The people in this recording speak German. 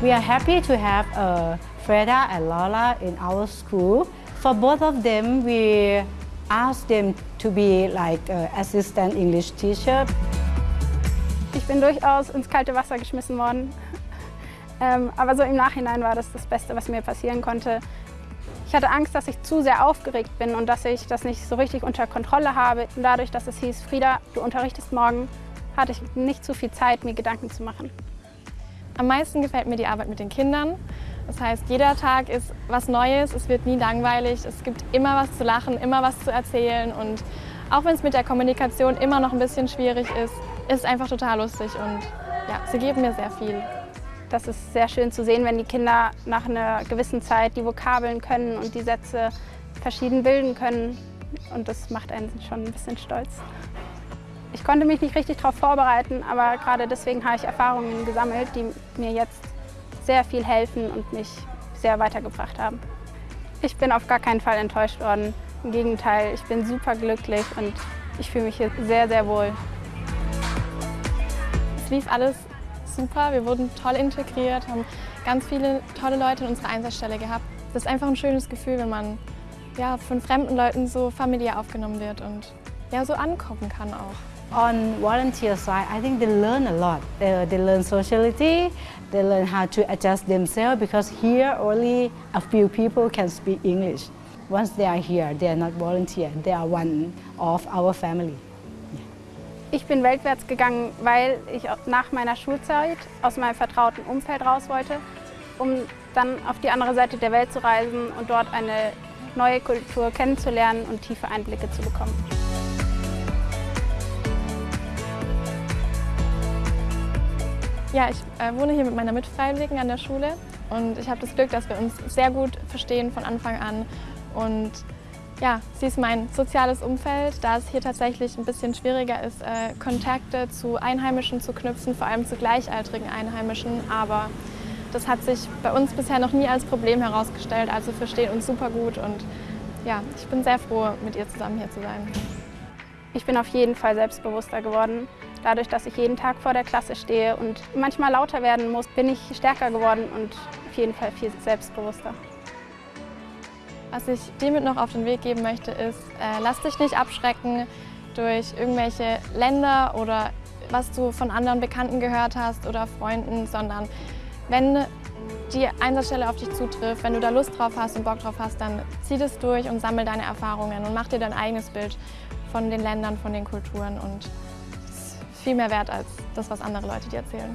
We are happy to have uh, Freda and Lola in our school. For both of them, we asked them to be like uh, assistant English teacher. Ich bin durchaus ins kalte Wasser geschmissen worden. Ähm, aber so im Nachhinein war das das Beste, was mir passieren konnte. Ich hatte Angst, dass ich zu sehr aufgeregt bin und dass ich das nicht so richtig unter Kontrolle habe. Und dadurch, dass es hieß, Frieda, du unterrichtest morgen, hatte ich nicht so viel Zeit, mir Gedanken zu machen. Am meisten gefällt mir die Arbeit mit den Kindern. Das heißt, jeder Tag ist was Neues, es wird nie langweilig, es gibt immer was zu lachen, immer was zu erzählen und auch wenn es mit der Kommunikation immer noch ein bisschen schwierig ist, ist es einfach total lustig und ja, sie geben mir sehr viel. Das ist sehr schön zu sehen, wenn die Kinder nach einer gewissen Zeit die Vokabeln können und die Sätze verschieden bilden können und das macht einen schon ein bisschen stolz. Ich konnte mich nicht richtig darauf vorbereiten, aber gerade deswegen habe ich Erfahrungen gesammelt, die mir jetzt sehr viel helfen und mich sehr weitergebracht haben. Ich bin auf gar keinen Fall enttäuscht worden. Im Gegenteil, ich bin super glücklich und ich fühle mich hier sehr, sehr wohl. Es lief alles super, wir wurden toll integriert, haben ganz viele tolle Leute in unserer Einsatzstelle gehabt. Das ist einfach ein schönes Gefühl, wenn man ja, von fremden Leuten so familiär aufgenommen wird und ja, so ankommen kann auch. On volunteer side, I think they learn a lot. They, they learn sociality, they learn how to adjust themselves because here only a few people can speak English. Once they are here, they are not volunteer, they are one of our family. Ich bin weltwärts gegangen, weil ich nach meiner Schulzeit aus meinem vertrauten Umfeld raus wollte, um dann auf die andere Seite der Welt zu reisen und dort eine neue Kultur kennenzulernen und tiefe Einblicke zu bekommen. Ja, ich äh, wohne hier mit meiner Mitfreiwilligen an der Schule und ich habe das Glück, dass wir uns sehr gut verstehen von Anfang an. Und ja, sie ist mein soziales Umfeld, da es hier tatsächlich ein bisschen schwieriger ist, äh, Kontakte zu Einheimischen zu knüpfen, vor allem zu gleichaltrigen Einheimischen. Aber das hat sich bei uns bisher noch nie als Problem herausgestellt, also verstehen uns super gut und ja, ich bin sehr froh, mit ihr zusammen hier zu sein. Ich bin auf jeden Fall selbstbewusster geworden. Dadurch, dass ich jeden Tag vor der Klasse stehe und manchmal lauter werden muss, bin ich stärker geworden und auf jeden Fall viel selbstbewusster. Was ich dir mit noch auf den Weg geben möchte, ist, äh, lass dich nicht abschrecken durch irgendwelche Länder oder was du von anderen Bekannten gehört hast oder Freunden, sondern wenn die Einsatzstelle auf dich zutrifft, wenn du da Lust drauf hast und Bock drauf hast, dann zieh das durch und sammel deine Erfahrungen und mach dir dein eigenes Bild von den Ländern, von den Kulturen und es ist viel mehr wert als das, was andere Leute dir erzählen.